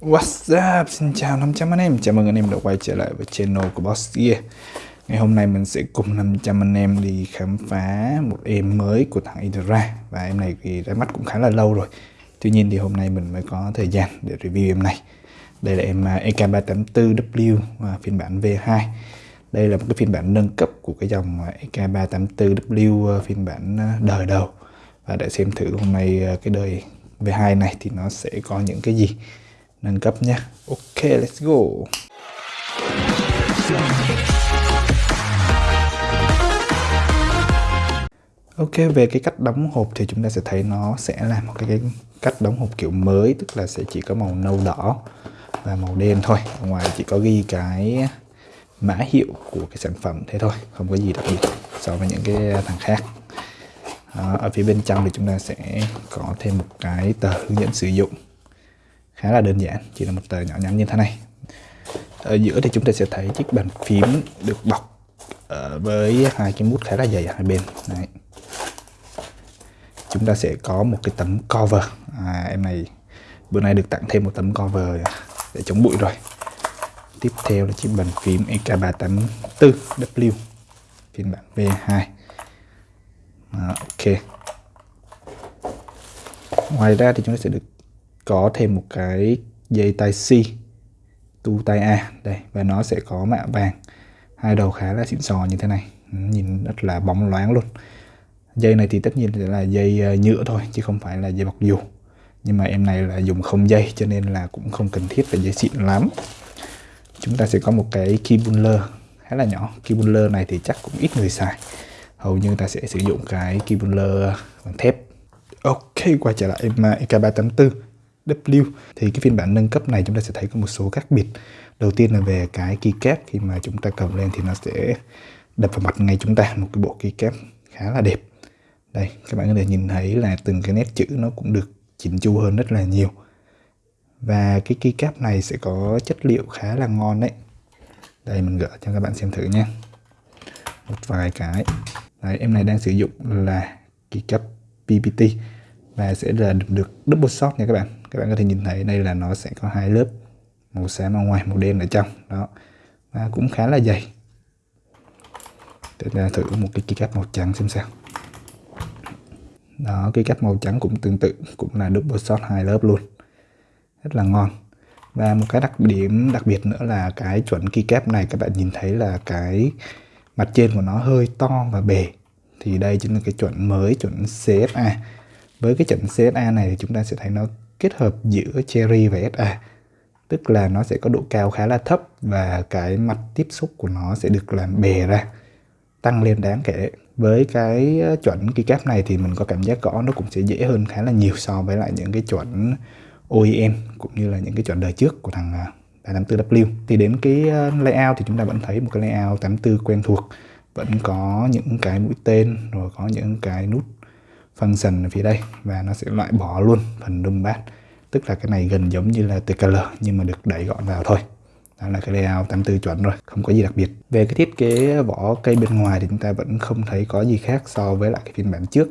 What's up? Xin chào 500 anh em, chào mừng anh em đã quay trở lại với channel của Boss Gear. Ngày hôm nay mình sẽ cùng 500 anh em đi khám phá một em mới của thằng Idra Và em này thì ra mắt cũng khá là lâu rồi. Tuy nhiên thì hôm nay mình mới có thời gian để review em này. Đây là em à, EK384W và phiên bản V2 Đây là một cái phiên bản nâng cấp của cái dòng à, EK384W à, phiên bản à, đời đầu. Và để xem thử hôm nay à, cái đời V2 này thì nó sẽ có những cái gì nâng cấp nhé ok let's go. Ok về cái cách đóng hộp thì chúng ta sẽ thấy nó sẽ là một cái, cái cách đóng hộp kiểu mới tức là sẽ chỉ có màu nâu đỏ và màu đen thôi. Ở ngoài chỉ có ghi cái mã hiệu của cái sản phẩm thế thôi không có gì đặc biệt so với những cái thằng khác. Ở phía bên trong thì chúng ta sẽ có thêm một cái tờ hướng dẫn sử dụng khá là đơn giản chỉ là một tờ nhỏ nhắn như thế này. Ở giữa thì chúng ta sẽ thấy chiếc bàn phím được bọc ờ, với hai cái mút khá là dày ở hai bên. Đấy. chúng ta sẽ có một cái tấm cover. À, em này bữa nay được tặng thêm một tấm cover để chống bụi rồi. Tiếp theo là chiếc bàn phím EK384W phiên bản V2 à, ok. Ngoài ra thì chúng ta sẽ được có thêm một cái dây tai C, tu tai A. Đây, và nó sẽ có mạ vàng. Hai đầu khá là xịn sò như thế này. Nhìn rất là bóng loáng luôn. Dây này thì tất nhiên là dây ờ, nhựa thôi, chứ không phải là dây bọc dù. Nhưng mà em này là dùng không dây, cho nên là cũng không cần thiết phải dây xịn lắm. Chúng ta sẽ có một cái key puller khá là nhỏ. Key puller này thì chắc cũng ít người xài. Hầu như ta sẽ sử dụng cái key puller bằng thép. Ok, quay trở lại em EK384 W. Thì cái phiên bản nâng cấp này chúng ta sẽ thấy có một số khác biệt. Đầu tiên là về cái keycap khi mà chúng ta cầm lên thì nó sẽ đập vào mặt ngay chúng ta một cái bộ keycap khá là đẹp. Đây các bạn có thể nhìn thấy là từng cái nét chữ nó cũng được chỉnh chu hơn rất là nhiều. Và cái keycap này sẽ có chất liệu khá là ngon đấy. Đây mình gỡ cho các bạn xem thử nha. Một vài cái. Đấy, em này đang sử dụng là keycap PPT và sẽ là được double shot nha các bạn các bạn có thể nhìn thấy đây là nó sẽ có hai lớp màu xám ở ngoài, màu đen ở trong. Đó. Và cũng khá là dày. Để ta thử một cái keycap màu trắng xem sao. Đó cái cách màu trắng cũng tương tự, cũng là double shot hai lớp luôn. Rất là ngon. Và một cái đặc điểm đặc biệt nữa là cái chuẩn keycap này, các bạn nhìn thấy là cái mặt trên của nó hơi to và bề. Thì đây chính là cái chuẩn mới, chuẩn CSA với cái chuẩn CSA này thì chúng ta sẽ thấy nó kết hợp giữa Cherry và SA tức là nó sẽ có độ cao khá là thấp và cái mặt tiếp xúc của nó sẽ được làm bề ra, tăng lên đáng kể với cái ờ, chuẩn keycap này thì mình có cảm giác gõ nó cũng sẽ dễ hơn khá là nhiều so với lại những cái chuẩn OEM cũng như là những cái chuẩn đời trước của thằng ờ, 84W. thì đến cái ờ, layout thì chúng ta vẫn thấy một cái layout 84 quen thuộc, vẫn có những cái mũi tên, rồi có những cái nút function ở phía đây và nó sẽ loại bỏ luôn phần num bát. Tức là cái này gần giống như là TKL nhưng mà được đẩy gọn vào thôi. Đó là cái layout 84 chuẩn rồi không có gì đặc biệt. Về cái thiết kế vỏ cây bên ngoài thì chúng ta vẫn không thấy có gì khác so với lại cái phiên bản trước.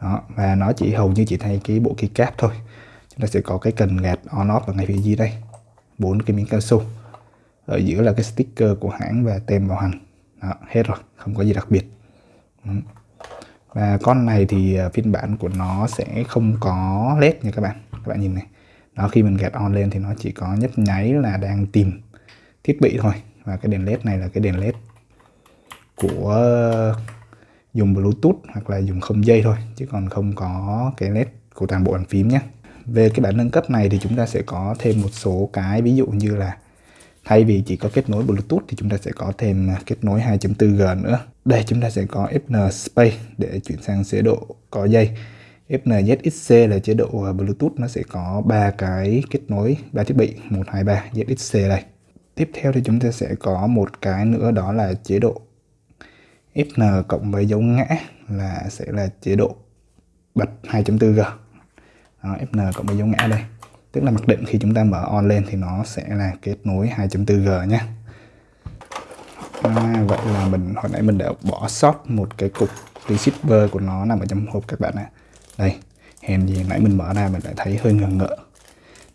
Đó và nó chỉ hầu như chỉ thay cái bộ keycap thôi. Chúng ta sẽ có cái cần gạt on off ở ngay phía dưới đây. Bốn cái miếng cao su ở giữa là cái sticker của hãng và tem bảo hành. Đó, hết rồi không có gì đặc biệt. Ừ và con này thì à, phiên bản của nó sẽ không có led nha các bạn. Các bạn nhìn này. Đó khi mình gạt on lên thì nó chỉ có nhấp nháy là đang tìm thiết bị thôi. Và cái đèn led này là cái đèn led của à, dùng bluetooth hoặc là dùng không dây thôi, chứ còn không có cái led của toàn bộ bàn phím nhé về cái bản nâng cấp này thì chúng ta sẽ có thêm một số cái ví dụ như là thay vì chỉ có kết nối Bluetooth thì chúng ta sẽ có thêm à, kết nối 2.4G nữa. Đây chúng ta sẽ có FN Space để chuyển sang chế độ có dây. FNZXC là chế độ à, Bluetooth. Nó sẽ có ba cái kết nối ba thiết bị. 1 2 3 ZXC đây. Tiếp theo thì chúng ta sẽ có một cái nữa đó là chế độ FN cộng với dấu ngã là sẽ là chế độ bật 2.4G đó, FN cộng với dấu ngã đây tức là mặc định khi chúng ta mở on lên thì nó sẽ là kết nối 2.4G nhé. À, vậy là mình hồi nãy mình đã bỏ sót một cái cục receiver của nó nằm ở trong hộp các bạn ạ. Đây hèn gì nãy mình mở ra mình lại thấy hơi ngờ ngợ.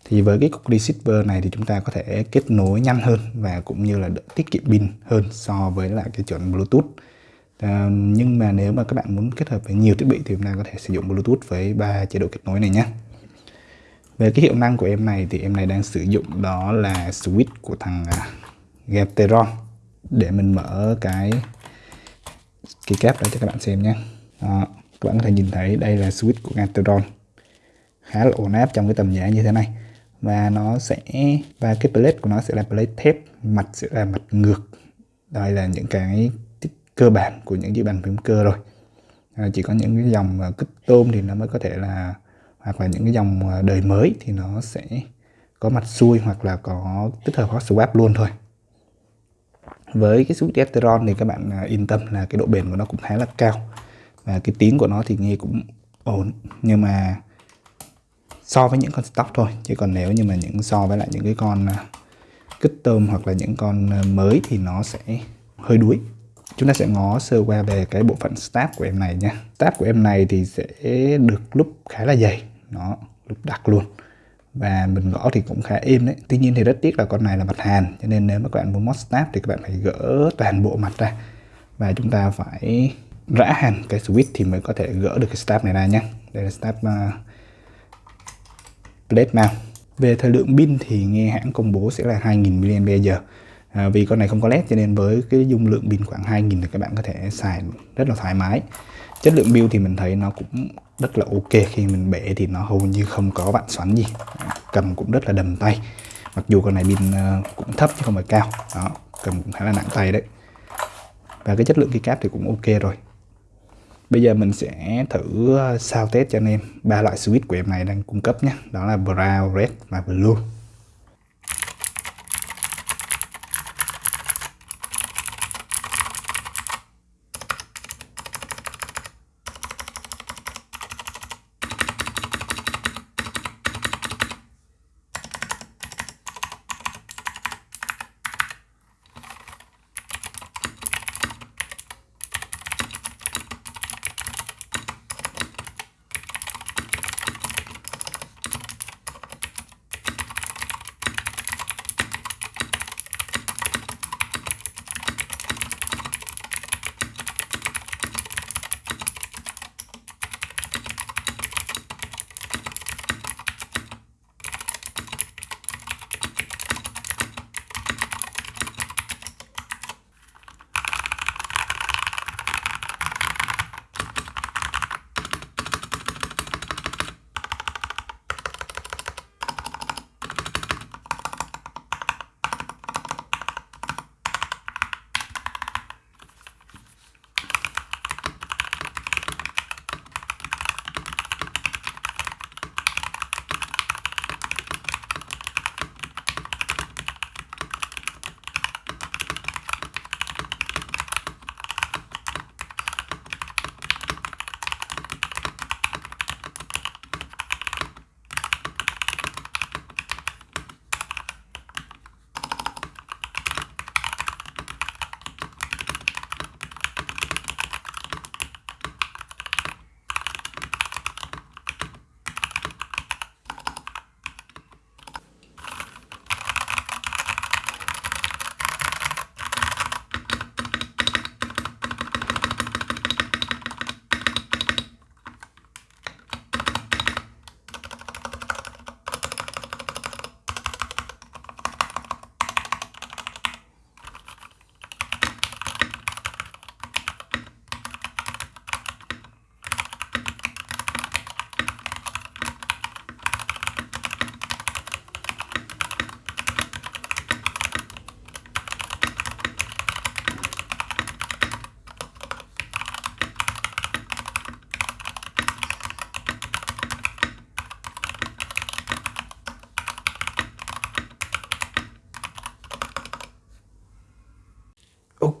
Thì với cái cục receiver này thì chúng ta có thể kết nối nhanh hơn và cũng như là tiết kiệm pin hơn so với lại cái chuẩn Bluetooth. À, nhưng mà nếu mà các bạn muốn kết hợp với nhiều thiết bị thì chúng ta có thể sử dụng Bluetooth với ba chế độ kết nối này nhé về cái hiệu năng của em này thì em này đang sử dụng đó là switch của thằng à, Gateron. Để mình mở cái cái kép đó cho các bạn xem nhé. Đó, các bạn có thể nhìn thấy đây là switch của Gateron. Khá là ổn áp trong cái tầm giá như thế này. Và nó sẽ và cái plate của nó sẽ là plate thép mặt sẽ là mặt ngược. Đây là những cái cơ bản của những chiếc bàn phím cơ rồi. À, chỉ có những cái dòng à, kích tôm thì nó mới có thể là hoặc là những cái dòng ờ, đời mới thì nó sẽ có mặt xuôi hoặc là có tích hợp hot swap luôn thôi. Với cái switch Ethereum thì các bạn à, yên tâm là cái độ bền của nó cũng khá là cao và cái tiếng của nó thì nghe cũng ổn. Nhưng mà so với những con stock thôi, chứ còn nếu như mà những so với lại những cái con à, kích tôm hoặc là những con à, mới thì nó sẽ hơi đuối. Chúng ta sẽ ngó sơ qua về cái bộ phận staff của em này nha. Staff của em này thì sẽ được lúc khá là dày nó lúc đặc luôn. Và mình gõ thì cũng khá êm đấy. Tuy nhiên thì rất tiếc là con này là mặt hàn cho nên nếu mà các bạn muốn mod snap thì các bạn phải gỡ toàn bộ mặt ra. Và chúng ta phải rã hẳn cái switch thì mới có thể gỡ được cái snap này ra nhé đây là snap à, uh, plate mount. Về thời lượng pin thì nghe hãng công bố sẽ là 2000 mAh. À, vì con này không có led cho nên với cái dung lượng pin khoảng 2000 thì các bạn có thể xài rất là thoải mái chất lượng build thì mình thấy nó cũng rất là ok. Khi mình bể thì nó hầu như không có bạn xoắn gì. Cầm cũng rất là đầm tay. Mặc dù con này pin ờ, cũng thấp chứ không phải cao. Đó cầm cũng khá là nặng tay đấy. Và cái chất lượng cái cáp thì cũng ok rồi. Bây giờ mình sẽ thử ờ, sao test cho anh em ba loại switch của em này đang cung cấp nhé. Đó là brown red và blue.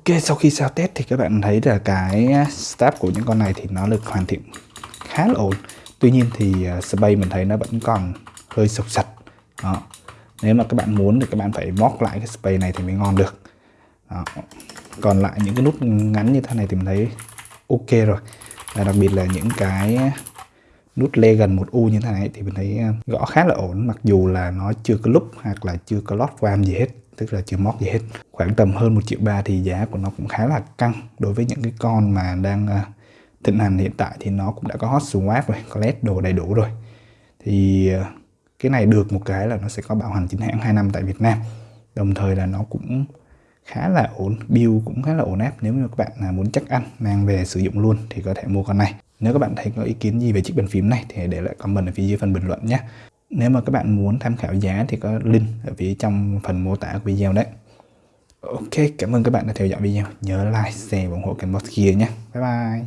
Ok, sau khi sao test thì các bạn thấy là cái à, stab của những con này thì nó được hoàn thiện khá là ổn. Tuy nhiên thì à, space mình thấy nó vẫn còn hơi sọc sạch. Đó. Nếu mà các bạn muốn thì các bạn phải móc lại cái space này thì mới ngon được. Đó. Còn lại những cái nút ngắn như thế này thì mình thấy ok rồi. Và đặc biệt là những cái nút Legend một u như thế này thì mình thấy à, gõ khá là ổn, mặc dù là nó chưa có lúc hoặc là chưa có lót vam gì hết, tức là chưa móc gì hết. Khoảng tầm hơn một triệu ba thì giá của nó cũng khá là căng đối với những cái con mà đang à, thịnh hành hiện tại thì nó cũng đã có hot swap rồi, có led đồ đầy đủ rồi. Thì à, cái này được một cái là nó sẽ có bảo hành chính hãng 2 năm tại Việt Nam. Đồng thời là nó cũng khá là ổn, build cũng khá là ổn áp. Nếu như các bạn muốn chắc ăn, mang về sử dụng luôn thì có thể mua con này nếu các bạn thấy có ý kiến gì về chiếc bàn phím này thì để lại comment ở phía dưới phần bình luận nhé nếu mà các bạn muốn tham khảo giá thì có link ở phía trong phần mô tả của video đấy Ok, cảm ơn các bạn đã theo dõi video. Nhớ like, share và ủng hộ kênh Boss Gear nhé. Bye bye.